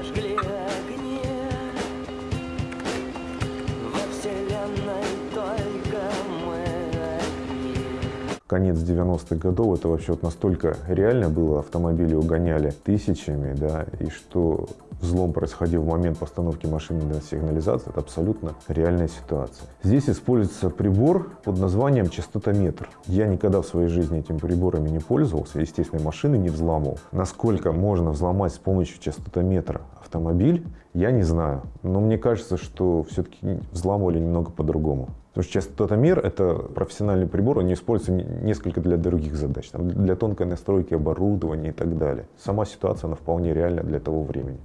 зажгли огни. Во вселенной только мы одни. Конец 90-х годов, это вообще вот настолько реально было, автомобили угоняли тысячами, да, и что взлом происходил в момент постановки машины на сигнализацию, это абсолютно реальная ситуация. Здесь используется прибор под названием частотометр. Я никогда в своей жизни этими приборами не пользовался, естественно, машины не взламывал. Насколько можно взломать с помощью частотометра автомобиль, я не знаю. Но мне кажется, что все-таки взламывали немного по-другому. Потому что частотомер – это профессиональный прибор, он используется несколько для других задач, там, для тонкой настройки оборудования и так далее. Сама ситуация, она вполне реальна для того времени.